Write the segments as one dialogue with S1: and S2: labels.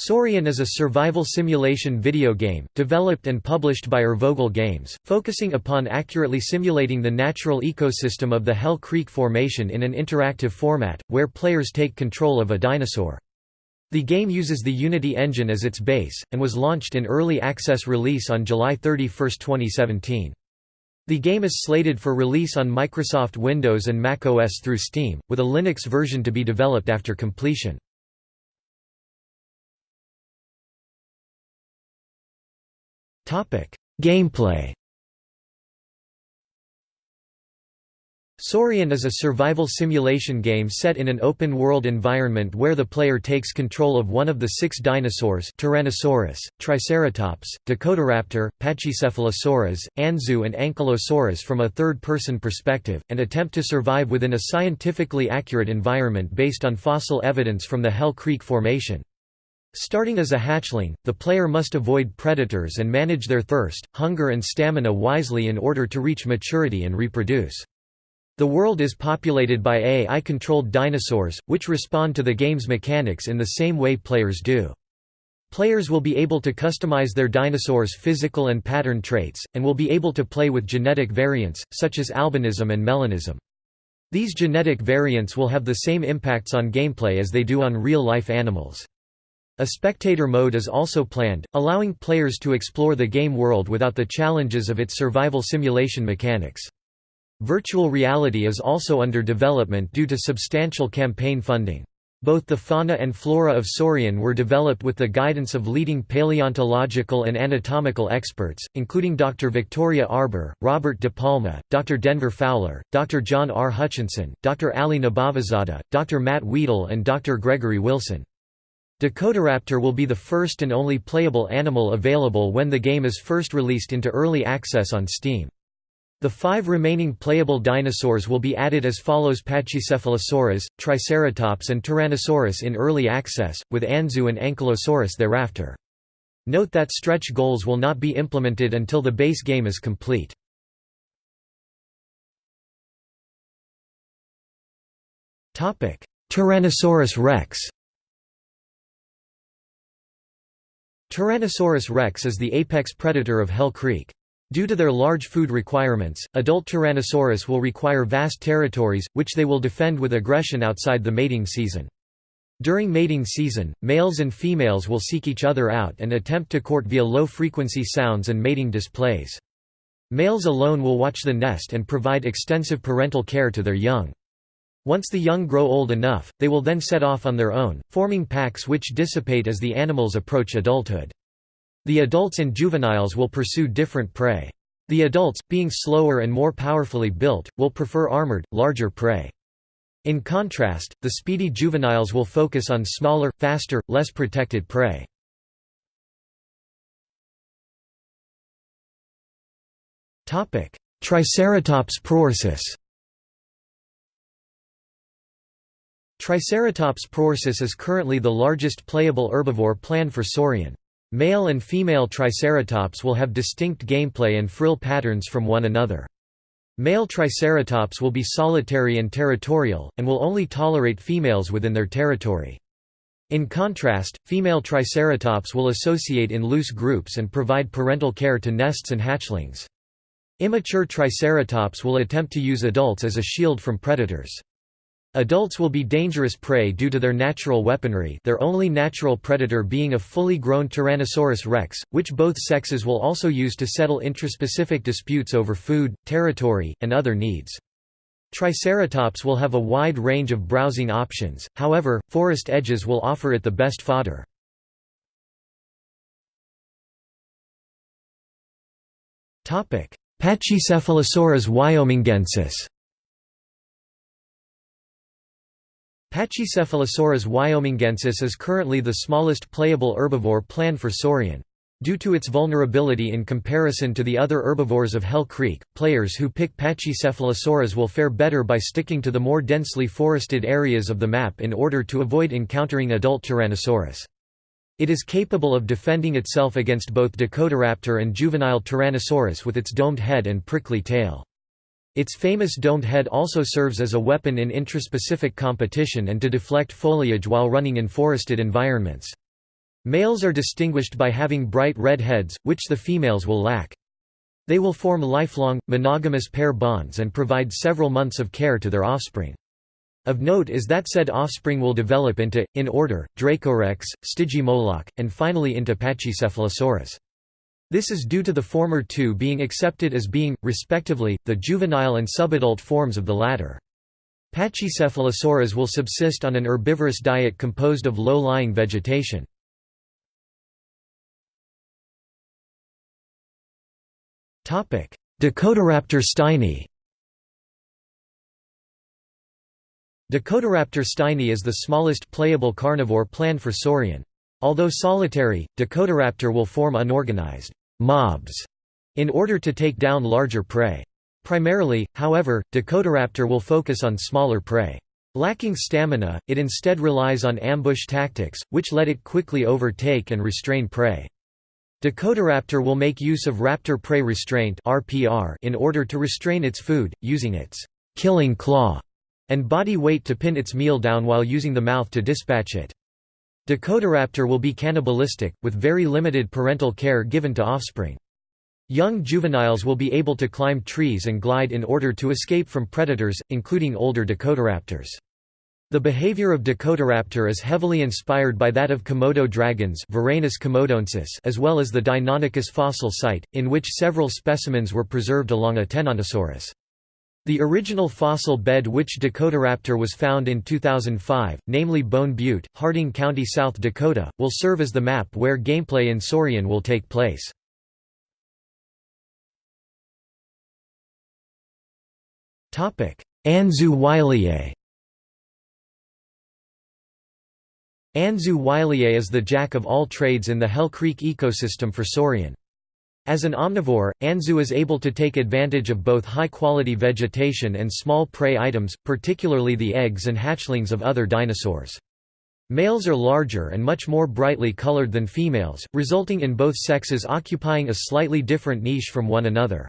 S1: Saurian is a survival simulation video game, developed and published by Urvogel Games, focusing upon accurately simulating the natural ecosystem of the Hell Creek Formation in an interactive format, where players take control of a dinosaur. The game uses the Unity engine as its base, and was launched in early access release on July 31, 2017. The game is slated for release on Microsoft Windows and macOS through Steam, with a Linux version to be developed after completion. Gameplay Saurian is a survival simulation game set in an open-world environment where the player takes control of one of the six dinosaurs Tyrannosaurus, Triceratops, Dakotaraptor, Pachycephalosaurus, Anzu and Ankylosaurus from a third-person perspective, and attempt to survive within a scientifically accurate environment based on fossil evidence from the Hell Creek Formation. Starting as a hatchling, the player must avoid predators and manage their thirst, hunger and stamina wisely in order to reach maturity and reproduce. The world is populated by AI-controlled dinosaurs, which respond to the game's mechanics in the same way players do. Players will be able to customize their dinosaurs' physical and pattern traits, and will be able to play with genetic variants, such as albinism and melanism. These genetic variants will have the same impacts on gameplay as they do on real-life animals. A spectator mode is also planned, allowing players to explore the game world without the challenges of its survival simulation mechanics. Virtual reality is also under development due to substantial campaign funding. Both the fauna and flora of Saurian were developed with the guidance of leading paleontological and anatomical experts, including Dr. Victoria Arbour, Robert De Palma, Dr. Denver Fowler, Dr. John R. Hutchinson, Dr. Ali Nabavizadeh, Dr. Matt Wedel and Dr. Gregory Wilson. Dakotaraptor will be the first and only playable animal available when the game is first released into early access on Steam. The five remaining playable dinosaurs will be added as follows Pachycephalosaurus, Triceratops and Tyrannosaurus in early access, with Anzu and Ankylosaurus thereafter. Note that stretch goals will not be implemented until the base game is complete. Tyrannosaurus rex Tyrannosaurus rex is the apex predator of Hell Creek. Due to their large food requirements, adult Tyrannosaurus will require vast territories, which they will defend with aggression outside the mating season. During mating season, males and females will seek each other out and attempt to court via low-frequency sounds and mating displays. Males alone will watch the nest and provide extensive parental care to their young. Once the young grow old enough, they will then set off on their own, forming packs which dissipate as the animals approach adulthood. The adults and juveniles will pursue different prey. The adults, being slower and more powerfully built, will prefer armored, larger prey. In contrast, the speedy juveniles will focus on smaller, faster, less protected prey. Triceratops prorsus Triceratops prorsus is currently the largest playable herbivore planned for Saurian. Male and female Triceratops will have distinct gameplay and frill patterns from one another. Male Triceratops will be solitary and territorial, and will only tolerate females within their territory. In contrast, female Triceratops will associate in loose groups and provide parental care to nests and hatchlings. Immature Triceratops will attempt to use adults as a shield from predators. Adults will be dangerous prey due to their natural weaponry their only natural predator being a fully grown Tyrannosaurus rex, which both sexes will also use to settle intraspecific disputes over food, territory, and other needs. Triceratops will have a wide range of browsing options, however, forest edges will offer it the best fodder. Pachycephalosaurus wyomingensis Pachycephalosaurus wyomingensis is currently the smallest playable herbivore planned for Saurian. Due to its vulnerability in comparison to the other herbivores of Hell Creek, players who pick Pachycephalosaurus will fare better by sticking to the more densely forested areas of the map in order to avoid encountering adult Tyrannosaurus. It is capable of defending itself against both Dakotaraptor and juvenile Tyrannosaurus with its domed head and prickly tail. Its famous domed head also serves as a weapon in intraspecific competition and to deflect foliage while running in forested environments. Males are distinguished by having bright red heads, which the females will lack. They will form lifelong, monogamous pair bonds and provide several months of care to their offspring. Of note is that said offspring will develop into, in order, Dracorex, Stygimoloch, and finally into Pachycephalosaurus. This is due to the former two being accepted as being, respectively, the juvenile and subadult forms of the latter. Pachycephalosaurus will subsist on an herbivorous diet composed of low-lying vegetation. Dakotaraptor steini Dakotaraptor steini is the smallest playable carnivore planned for Saurian. Although solitary, Dakotaraptor will form unorganized mobs in order to take down larger prey. Primarily, however, Dakotaraptor will focus on smaller prey. Lacking stamina, it instead relies on ambush tactics, which let it quickly overtake and restrain prey. Dakotaraptor will make use of raptor prey restraint in order to restrain its food, using its killing claw and body weight to pin its meal down while using the mouth to dispatch it. Dakotaraptor will be cannibalistic, with very limited parental care given to offspring. Young juveniles will be able to climb trees and glide in order to escape from predators, including older Dakotaraptors. The behavior of Dakotaraptor is heavily inspired by that of Komodo dragons as well as the Deinonychus fossil site, in which several specimens were preserved along a Tenontosaurus. The original fossil bed which Dakotaraptor was found in 2005, namely Bone Butte, Harding County, South Dakota, will serve as the map where gameplay in Saurian will take place. Anzu wylie Anzu wylie is the jack of all trades in the Hell Creek ecosystem for Saurian. As an omnivore, Anzu is able to take advantage of both high-quality vegetation and small prey items, particularly the eggs and hatchlings of other dinosaurs. Males are larger and much more brightly colored than females, resulting in both sexes occupying a slightly different niche from one another.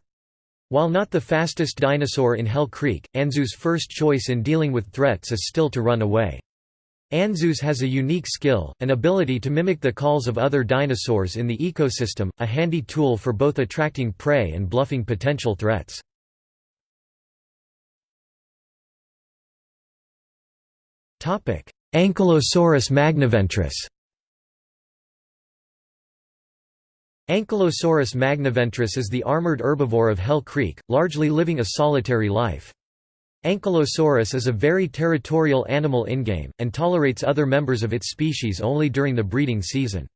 S1: While not the fastest dinosaur in Hell Creek, Anzu's first choice in dealing with threats is still to run away. Anzus has a unique skill, an ability to mimic the calls of other dinosaurs in the ecosystem, a handy tool for both attracting prey and bluffing potential threats. Ankylosaurus magniventris Ankylosaurus magniventris is the armored herbivore of Hell Creek, largely living a solitary life. Ankylosaurus is a very territorial animal in-game, and tolerates other members of its species only during the breeding season.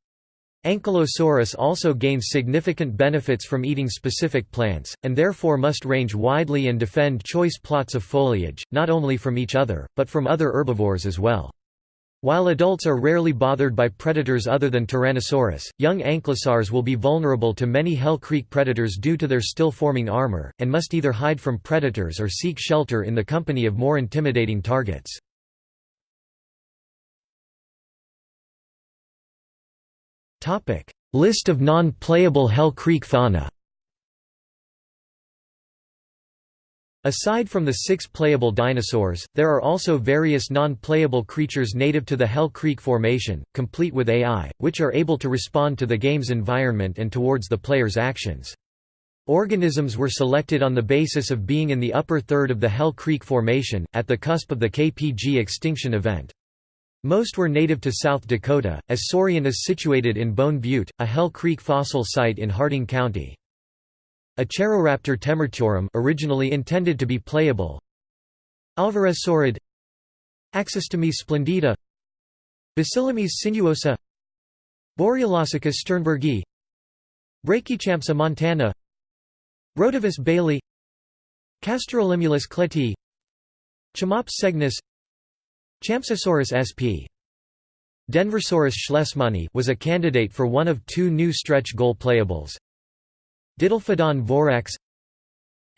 S1: Ankylosaurus also gains significant benefits from eating specific plants, and therefore must range widely and defend choice plots of foliage, not only from each other, but from other herbivores as well. While adults are rarely bothered by predators other than Tyrannosaurus, young ankylosaurs will be vulnerable to many Hell Creek predators due to their still forming armor, and must either hide from predators or seek shelter in the company of more intimidating targets. List of non-playable Hell Creek fauna Aside from the six playable dinosaurs, there are also various non-playable creatures native to the Hell Creek Formation, complete with AI, which are able to respond to the game's environment and towards the player's actions. Organisms were selected on the basis of being in the upper third of the Hell Creek Formation, at the cusp of the KPG extinction event. Most were native to South Dakota, as Saurian is situated in Bone Butte, a Hell Creek fossil site in Harding County. Acheroraptor temerytorum originally intended to be playable. Alvarezsaurid Axestemys splendida. Basilemys sinuosa. Borealosuchus sternbergii Brachychampsa montana. Rhodovus bailey. Casterolimulus kletti Chamops cygnus Champsosaurus sp. Denversaurus schlessmani was a candidate for one of two new stretch goal playables, Didelphodon vorax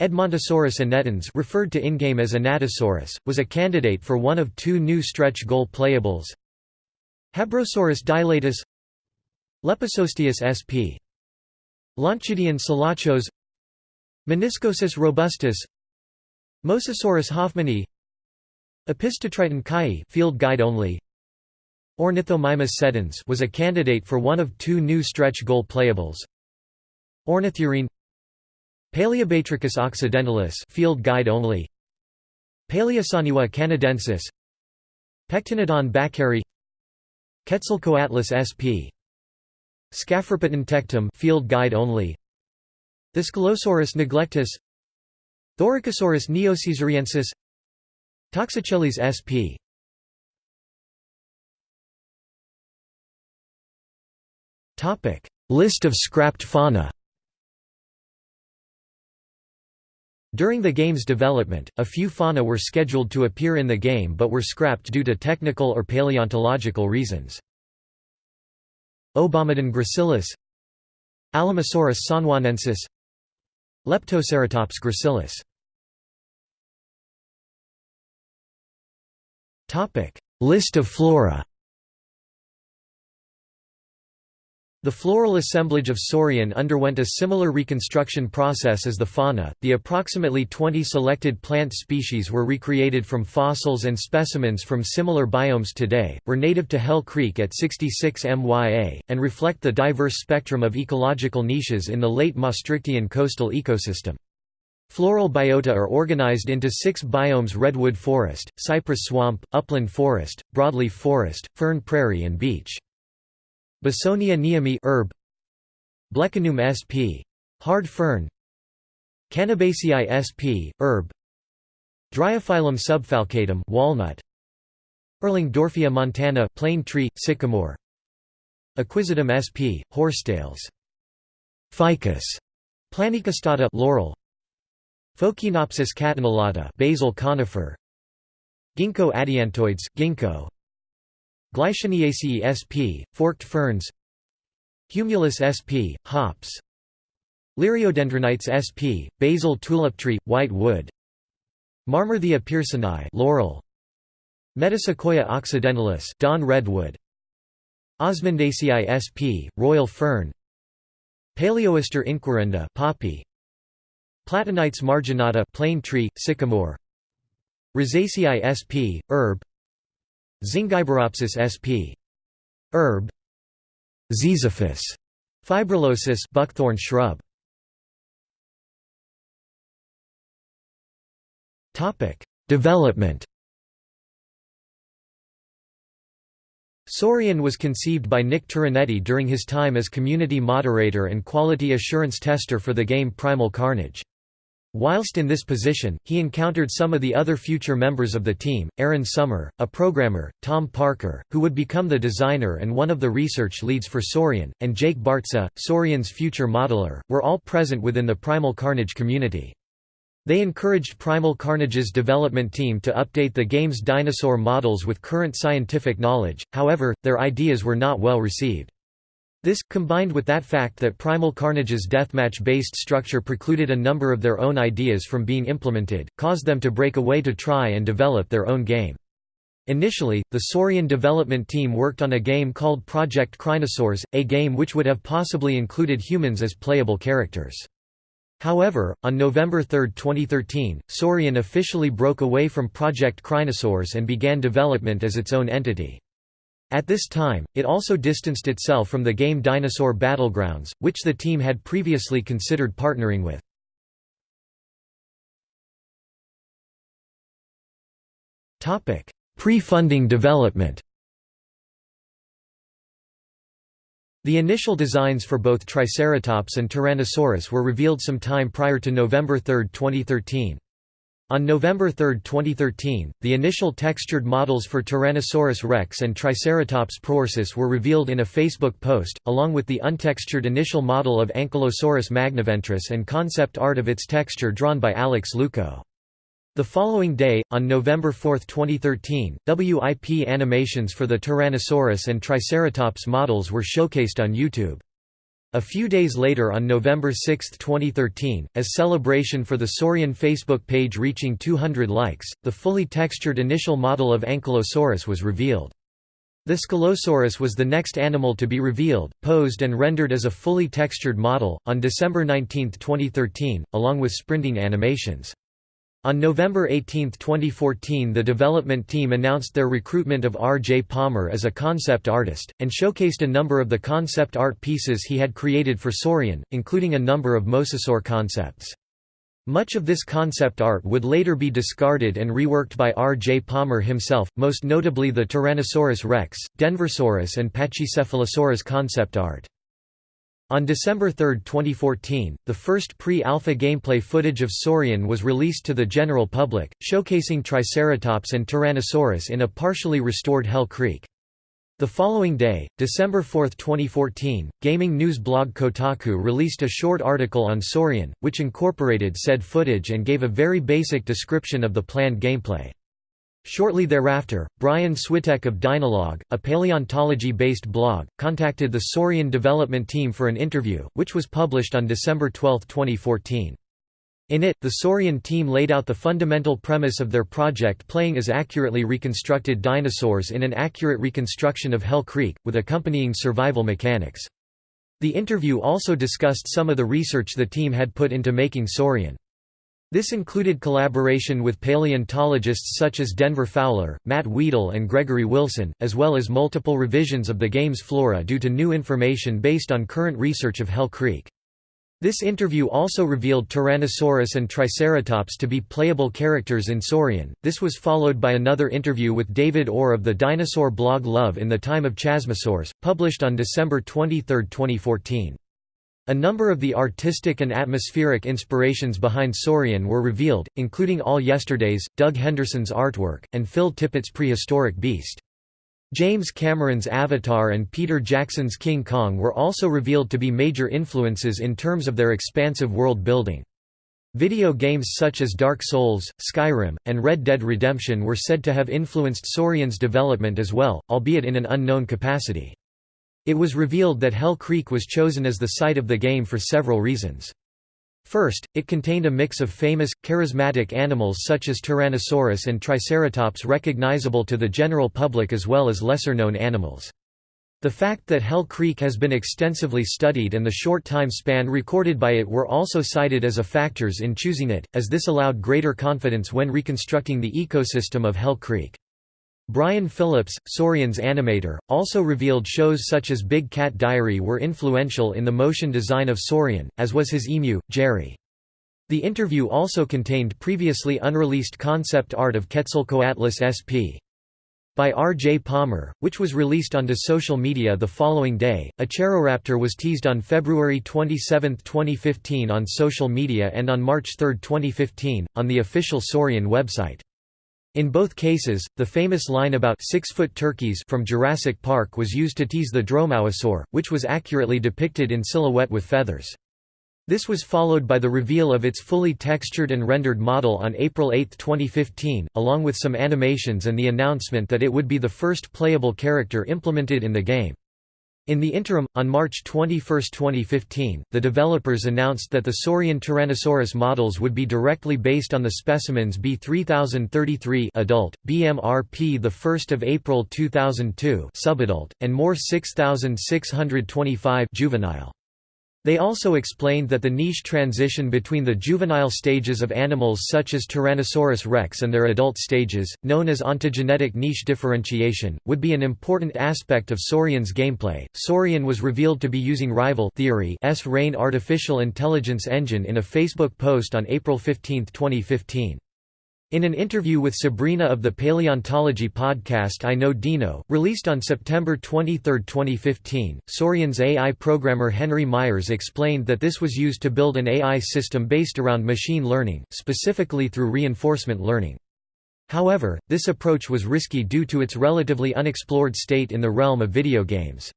S1: Edmontosaurus annectens referred to in-game as Anatosaurus, was a candidate for one of two new stretch goal playables. Habrosaurus dilatus Lepisosteus sp. Lonchidion selachos Meniscoessus robustus Mosasaurus hoffmanni Opisthotriton kayi field guide only Ornithomimus sedens was a candidate for one of two new stretch goal playables. Ornithurine Paleobatrachus occidentalis field guide only. Paleosaniwa canadensis Pectinodon bakkeri Quetzalcoatlus sp. Scapherpeton tectum field guide only. Thescelosaurus neglectus Thoracosaurus neocaesariensis Toxochelys sp. List of scrapped fauna During the game's development, a few fauna were scheduled to appear in the game but were scrapped due to technical or paleontological reasons. Obomodon gracilis Alamosaurus sanjuanensis Leptoceratops gracilis List of flora The floral assemblage of Saurian underwent a similar reconstruction process as the fauna. The approximately 20 selected plant species were recreated from fossils and specimens from similar biomes today, were native to Hell Creek at 66 MYA, and reflect the diverse spectrum of ecological niches in the late Maastrichtian coastal ecosystem. Floral biota are organized into six biomes redwood forest, cypress swamp, upland forest, broadleaf forest, fern prairie and beach. Basonia neami herb Blechnum sp. Hard fern. Cannabacei sp. herb Dryophyllum subfalcatum walnut. Erlingdorfia montana plane tree sycamore. Equisetum sp. horsetails. Ficus. Planicostata laurel. Phochenopsis catanulata basil conifer. Ginkgo adiantoides ginkgo Gleicheniaceae sp. forked ferns Humulus sp. hops Liriodendronites sp. basil tulip tree, white wood Marmarthia pearsonii laurel Metasequoia occidentalis dawn redwood Osmundaceae sp. royal fern Palaeoaster inquirenda poppy Platanites marginata plane tree, sycamore Rosaceae sp. herb Zingiberopsis sp. herb Ziziphus fibrillosus buckthorn shrub Topic Development Saurian was conceived by Nick Turinetti during his time as community moderator and quality assurance tester for the game Primal Carnage. Whilst in this position, he encountered some of the other future members of the team, Aaron Summer, a programmer, Tom Parker, who would become the designer and one of the research leads for Saurian, and Jake Bartza, Saurian's future modeler, were all present within the Primal Carnage community. They encouraged Primal Carnage's development team to update the game's dinosaur models with current scientific knowledge, however, their ideas were not well received. This, combined with that fact that Primal Carnage's deathmatch-based structure precluded a number of their own ideas from being implemented, caused them to break away to try and develop their own game. Initially, the Saurian development team worked on a game called Project Crinosaurs, a game which would have possibly included humans as playable characters. However, on November 3, 2013, Saurian officially broke away from Project Crinosaurs and began development as its own entity. At this time, it also distanced itself from the game Dinosaur Battlegrounds, which the team had previously considered partnering with. Pre-funding development The initial designs for both Triceratops and Tyrannosaurus were revealed some time prior to November 3, 2013. On November 3, 2013, the initial textured models for Tyrannosaurus rex and Triceratops prorsus were revealed in a Facebook post, along with the untextured initial model of Ankylosaurus magniventris and concept art of its texture drawn by Alex Luco. The following day, on November 4, 2013, WIP animations for the Tyrannosaurus and Triceratops models were showcased on YouTube. A few days later on November 6, 2013, as celebration for the Saurian Facebook page reaching 200 likes, the fully textured initial model of Ankylosaurus was revealed. Thescelosaurus was the next animal to be revealed, posed and rendered as a fully textured model, on December 19, 2013, along with sprinting animations. On November 18, 2014 the development team announced their recruitment of R. J. Palmer as a concept artist, and showcased a number of the concept art pieces he had created for Saurian, including a number of mosasaur concepts. Much of this concept art would later be discarded and reworked by R. J. Palmer himself, most notably the Tyrannosaurus rex, Denversaurus and Pachycephalosaurus concept art. On December 3, 2014, the first pre-alpha gameplay footage of Saurian was released to the general public, showcasing Triceratops and Tyrannosaurus in a partially restored Hell Creek. The following day, December 4, 2014, gaming news blog Kotaku released a short article on Saurian, which incorporated said footage and gave a very basic description of the planned gameplay. Shortly thereafter, Brian Switek of Dynalog, a paleontology-based blog, contacted the Saurian development team for an interview, which was published on December 12, 2014. In it, the Saurian team laid out the fundamental premise of their project playing as accurately reconstructed dinosaurs in an accurate reconstruction of Hell Creek, with accompanying survival mechanics. The interview also discussed some of the research the team had put into making Saurian. This included collaboration with paleontologists such as Denver Fowler, Matt Wedel and Gregory Wilson, as well as multiple revisions of the game's flora due to new information based on current research of Hell Creek. This interview also revealed Tyrannosaurus and Triceratops to be playable characters in Saurian. This was followed by another interview with David Orr of the dinosaur blog Love in the Time of Chasmosaurs, published on December 23, 2014. A number of the artistic and atmospheric inspirations behind Saurian were revealed, including All Yesterdays, Doug Henderson's artwork, and Phil Tippett's prehistoric beast. James Cameron's Avatar and Peter Jackson's King Kong were also revealed to be major influences in terms of their expansive world building. Video games such as Dark Souls, Skyrim, and Red Dead Redemption were said to have influenced Saurian's development as well, albeit in an unknown capacity. It was revealed that Hell Creek was chosen as the site of the game for several reasons. First, it contained a mix of famous, charismatic animals such as Tyrannosaurus and Triceratops recognizable to the general public as well as lesser-known animals. The fact that Hell Creek has been extensively studied and the short time span recorded by it were also cited as a factors in choosing it, as this allowed greater confidence when reconstructing the ecosystem of Hell Creek. Brian Phillips, Saurian's animator, also revealed shows such as Big Cat Diary were influential in the motion design of Saurian, as was his emu, Jerry. The interview also contained previously unreleased concept art of Quetzalcoatlus sp. by R. J. Palmer, which was released onto social media the following day. Acheroraptor was teased on February 27, 2015 on social media and on March 3, 2015, on the official Saurian website. In both cases, the famous line about six-foot turkeys from Jurassic Park was used to tease the dromaeosaur, which was accurately depicted in silhouette with feathers. This was followed by the reveal of its fully textured and rendered model on April 8, 2015, along with some animations and the announcement that it would be the first playable character implemented in the game. In the interim, on March 21, 2015, the developers announced that the Saurian Tyrannosaurus models would be directly based on the specimens B3033 adult, BMRP 1 April 2002 subadult, and MOR 6625 juvenile. They also explained that the niche transition between the juvenile stages of animals such as Tyrannosaurus rex and their adult stages, known as ontogenetic niche differentiation, would be an important aspect of Saurian's gameplay. Saurian was revealed to be using Rival Theory's RAIN artificial intelligence engine in a Facebook post on April 15, 2015. In an interview with Sabrina of the paleontology podcast I Know Dino, released on September 23, 2015, Saurian's AI programmer Henry Myers explained that this was used to build an AI system based around machine learning, specifically through reinforcement learning. However, this approach was risky due to its relatively unexplored state in the realm of video games.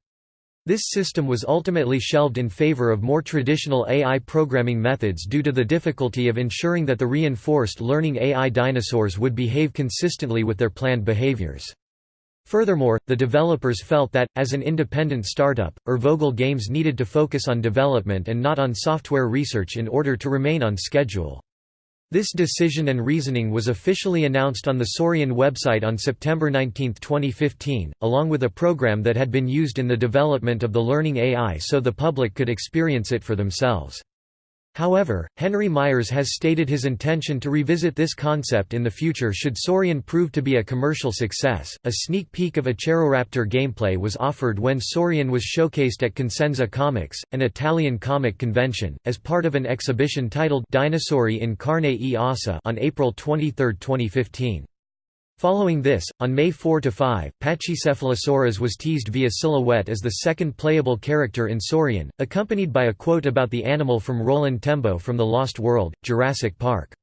S1: This system was ultimately shelved in favor of more traditional AI programming methods due to the difficulty of ensuring that the reinforced learning AI dinosaurs would behave consistently with their planned behaviors. Furthermore, the developers felt that, as an independent startup, Urvogel Games needed to focus on development and not on software research in order to remain on schedule. This decision and reasoning was officially announced on the Saurian website on September 19, 2015, along with a program that had been used in the development of the learning AI so the public could experience it for themselves. However, Henry Myers has stated his intention to revisit this concept in the future should Saurian prove to be a commercial success. A sneak peek of a Acheroraptor gameplay was offered when Saurian was showcased at Cosenza Comics, an Italian comic convention, as part of an exhibition titled Dinosauri in Carne e Ossa on April 23, 2015. Following this, on May 4–5, Pachycephalosaurus was teased via silhouette as the second playable character in Saurian, accompanied by a quote about the animal from Roland Tembo from The Lost World, Jurassic Park.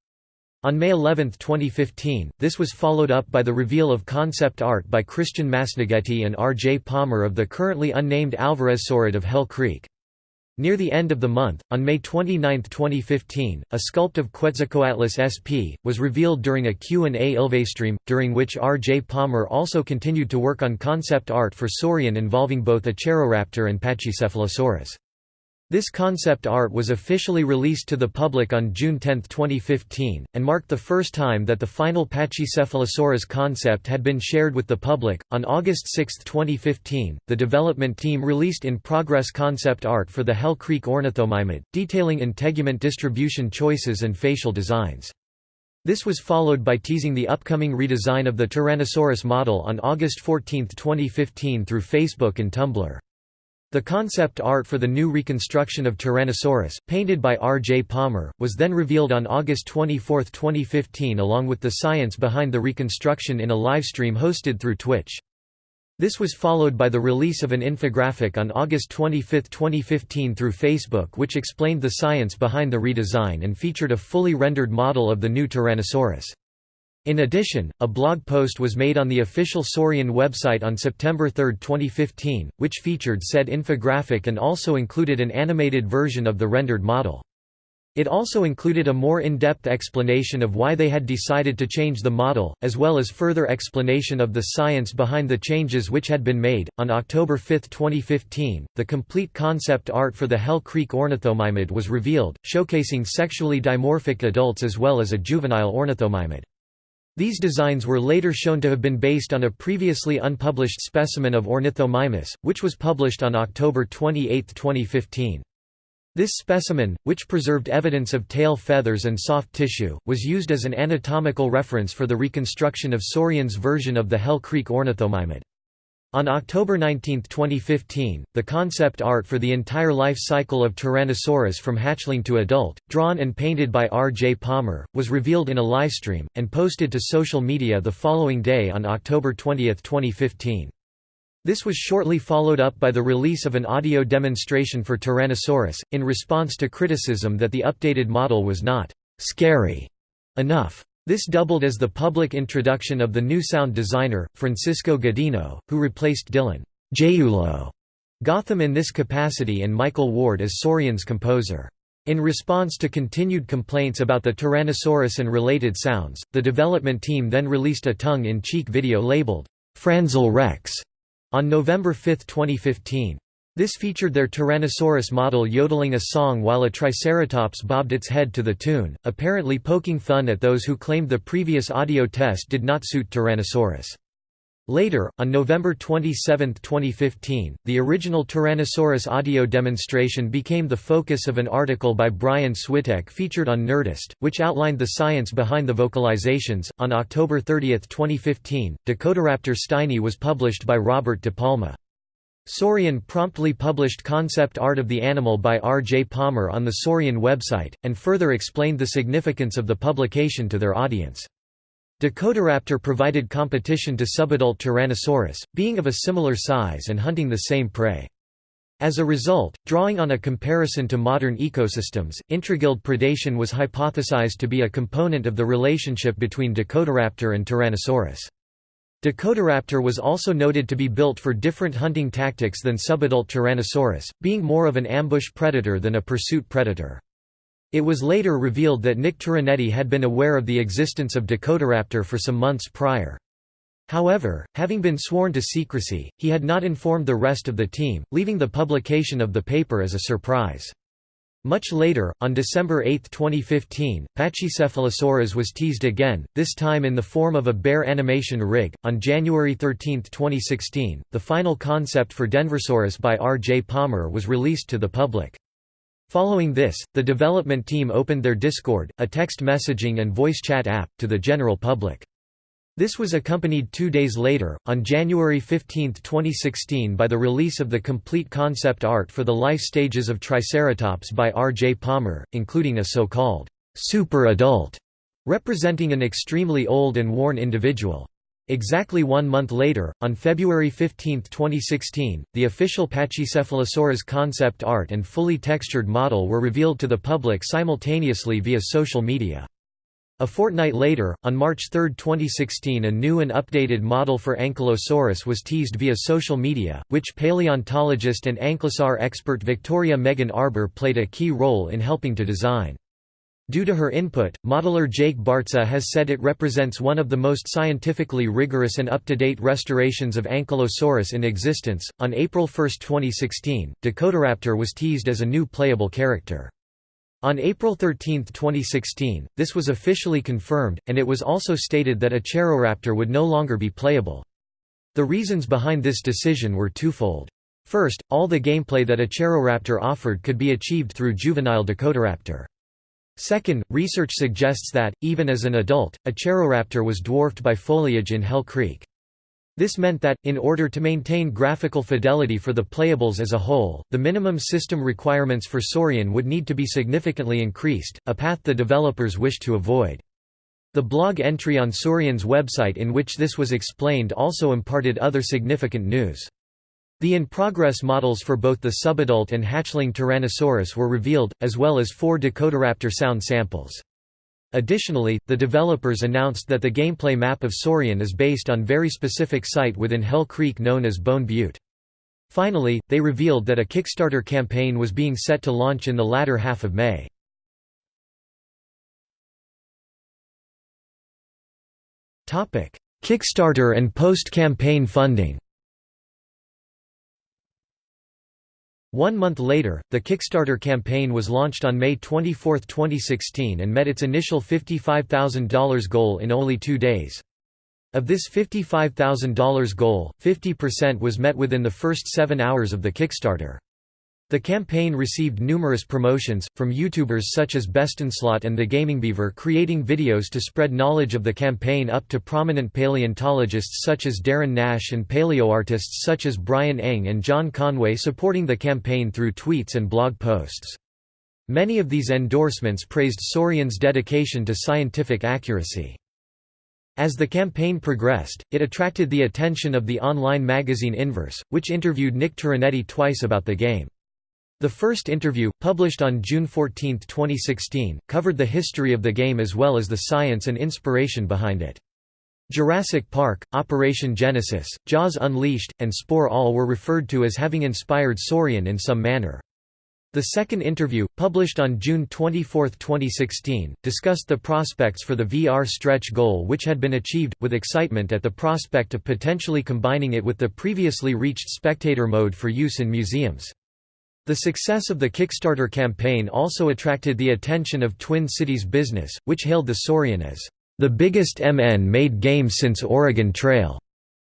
S1: On May 11, 2015, this was followed up by the reveal of concept art by Christian Masnaghetti and R. J. Palmer of the currently unnamed Alvarezsaurid of Hell Creek. Near the end of the month, on May 29, 2015, a sculpt of Quetzalcoatlus sp. was revealed during a Q&A Ilvestream, during which R. J. Palmer also continued to work on concept art for Saurian involving both Acheroraptor and Pachycephalosaurus. This concept art was officially released to the public on June 10, 2015, and marked the first time that the final Pachycephalosaurus concept had been shared with the public. On August 6, 2015, the development team released in progress concept art for the Hell Creek ornithomimid, detailing integument distribution choices and facial designs. This was followed by teasing the upcoming redesign of the Tyrannosaurus model on August 14, 2015 through Facebook and Tumblr. The concept art for the new reconstruction of Tyrannosaurus, painted by R. J. Palmer, was then revealed on August 24, 2015 along with the science behind the reconstruction in a livestream hosted through Twitch. This was followed by the release of an infographic on August 25, 2015 through Facebook which explained the science behind the redesign and featured a fully rendered model of the new Tyrannosaurus. In addition, a blog post was made on the official Saurian website on September 3, 2015, which featured said infographic and also included an animated version of the rendered model. It also included a more in-depth explanation of why they had decided to change the model, as well as further explanation of the science behind the changes which had been made. On October 5, 2015, the complete concept art for the Hell Creek ornithomimid was revealed, showcasing sexually dimorphic adults as well as a juvenile ornithomimid. These designs were later shown to have been based on a previously unpublished specimen of Ornithomimus, which was published on October 28, 2015. This specimen, which preserved evidence of tail feathers and soft tissue, was used as an anatomical reference for the reconstruction of Saurian's version of the Hell Creek ornithomimid. On October 19, 2015, the concept art for the entire life cycle of Tyrannosaurus from hatchling to adult, drawn and painted by R. J. Palmer, was revealed in a livestream, and posted to social media the following day on October 20, 2015. This was shortly followed up by the release of an audio demonstration for Tyrannosaurus, in response to criticism that the updated model was not «scary» enough. This doubled as the public introduction of the new sound designer, Francisco Godino, who replaced Dylan Jeulo Gotham in this capacity and Michael Ward as Saurian's composer. In response to continued complaints about the Tyrannosaurus and related sounds, the development team then released a tongue-in-cheek video labeled, Franzel Rex, on November 5, 2015. This featured their Tyrannosaurus model yodeling a song while a Triceratops bobbed its head to the tune, apparently poking fun at those who claimed the previous audio test did not suit Tyrannosaurus. Later, on November 27, 2015, the original Tyrannosaurus audio demonstration became the focus of an article by Brian Switek featured on Nerdist, which outlined the science behind the vocalizations. On October 30, 2015, Dakotaraptor Steini was published by Robert De Palma. Saurian promptly published concept art of the animal by R. J. Palmer on the Saurian website, and further explained the significance of the publication to their audience. Dakotaraptor provided competition to subadult Tyrannosaurus, being of a similar size and hunting the same prey. As a result, drawing on a comparison to modern ecosystems, intraguild predation was hypothesized to be a component of the relationship between Dakotaraptor and Tyrannosaurus. Dakotaraptor was also noted to be built for different hunting tactics than subadult Tyrannosaurus, being more of an ambush predator than a pursuit predator. It was later revealed that Nick Turinetti had been aware of the existence of Dakotaraptor for some months prior. However, having been sworn to secrecy, he had not informed the rest of the team, leaving the publication of the paper as a surprise. Much later, on December 8, 2015, Pachycephalosaurus was teased again, this time in the form of a bear animation rig. On January 13, 2016, the final concept for Denversaurus by R. J. Palmer was released to the public. Following this, the development team opened their Discord, a text messaging and voice chat app, to the general public. This was accompanied two days later, on January 15, 2016 by the release of the complete concept art for the life stages of Triceratops by R. J. Palmer, including a so-called super adult representing an extremely old and worn individual. Exactly one month later, on February 15, 2016, the official Pachycephalosaurus concept art and fully textured model were revealed to the public simultaneously via social media. A fortnight later, on March 3, 2016 a new and updated model for Ankylosaurus was teased via social media, which paleontologist and ankylosaur expert Victoria Megan Arbour played a key role in helping to design. Due to her input, modeler Jake Bartza has said it represents one of the most scientifically rigorous and up-to-date restorations of Ankylosaurus in existence. On April 1, 2016, Dakotaraptor was teased as a new playable character. On April 13, 2016, this was officially confirmed, and it was also stated that Acheroraptor would no longer be playable. The reasons behind this decision were twofold. First, all the gameplay that Acheroraptor offered could be achieved through juvenile Dakotaraptor. Second, research suggests that, even as an adult, Acheroraptor was dwarfed by foliage in Hell Creek. This meant that, in order to maintain graphical fidelity for the playables as a whole, the minimum system requirements for Saurian would need to be significantly increased, a path the developers wished to avoid. The blog entry on Saurian's website in which this was explained also imparted other significant news. The in-progress models for both the subadult and hatchling Tyrannosaurus were revealed, as well as four Dakotaraptor sound samples. Additionally, the developers announced that the gameplay map of Saurian is based on very specific site within Hell Creek known as Bone Butte. Finally, they revealed that a Kickstarter campaign was being set to launch in the latter half of May. Kickstarter and post-campaign funding One month later, the Kickstarter campaign was launched on May 24, 2016 and met its initial $55,000 goal in only two days. Of this $55,000 goal, 50% was met within the first seven hours of the Kickstarter. The campaign received numerous promotions, from YouTubers such as Bestonslot and the Gaming Beaver creating videos to spread knowledge of the campaign up to prominent paleontologists such as Darren Naish and paleoartists such as Brian Eng and John Conway supporting the campaign through tweets and blog posts. Many of these endorsements praised Saurian's dedication to scientific accuracy. As the campaign progressed, it attracted the attention of the online magazine Inverse, which interviewed Nick Turinetti twice about the game. The first interview, published on June 14, 2016, covered the history of the game as well as the science and inspiration behind it. Jurassic Park, Operation Genesis, Jaws Unleashed, and Spore all were referred to as having inspired Saurian in some manner. The second interview, published on June 24, 2016, discussed the prospects for the VR stretch goal which had been achieved, with excitement at the prospect of potentially combining it with the previously reached spectator mode for use in museums. The success of the Kickstarter campaign also attracted the attention of Twin Cities Business, which hailed the Saurian as the biggest MN-made game since Oregon Trail,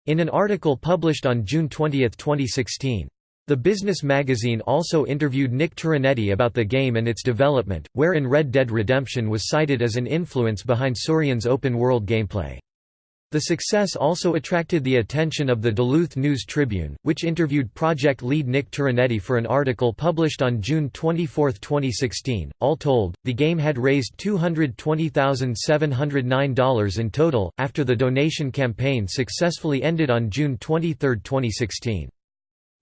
S1: in an article published on June 20, 2016. The Business magazine also interviewed Nick Turinetti about the game and its development, wherein Red Dead Redemption was cited as an influence behind Saurian's open-world gameplay. The success also attracted the attention of the Duluth News-Tribune, which interviewed project lead Nick Turinetti for an article published on June 24, 2016. All told, the game had raised $220,709 in total, after the donation campaign successfully ended on June 23, 2016.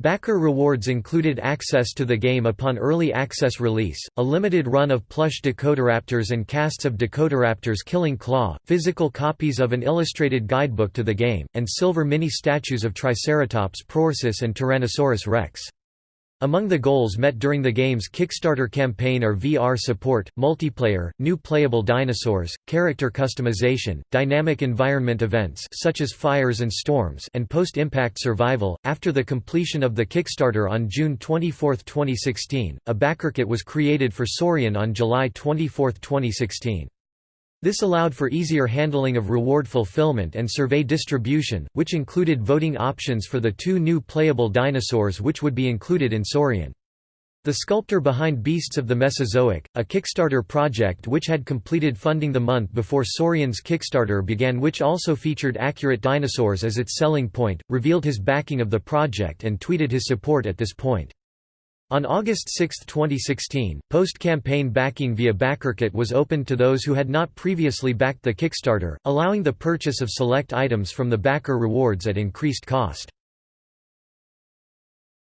S1: Backer rewards included access to the game upon early access release, a limited run of plush Dakotaraptors and casts of Dakotaraptors Killing Claw, physical copies of an illustrated guidebook to the game, and silver mini-statues of Triceratops prorsus and Tyrannosaurus rex. Among the goals met during the game's Kickstarter campaign are VR support, multiplayer, new playable dinosaurs, character customization, dynamic environment events such as fires and storms, and post-impact survival. After the completion of the Kickstarter on June 24, 2016, a backerkit was created for Saurian on July 24, 2016. This allowed for easier handling of reward fulfillment and survey distribution, which included voting options for the two new playable dinosaurs which would be included in Saurian. The sculptor behind Beasts of the Mesozoic, a Kickstarter project which had completed funding the month before Saurian's Kickstarter began which also featured accurate dinosaurs as its selling point, revealed his backing of the project and tweeted his support at this point. On August 6, 2016, post-campaign backing via BackerKit was opened to those who had not previously backed the Kickstarter, allowing the purchase of select items from the backer rewards at increased cost.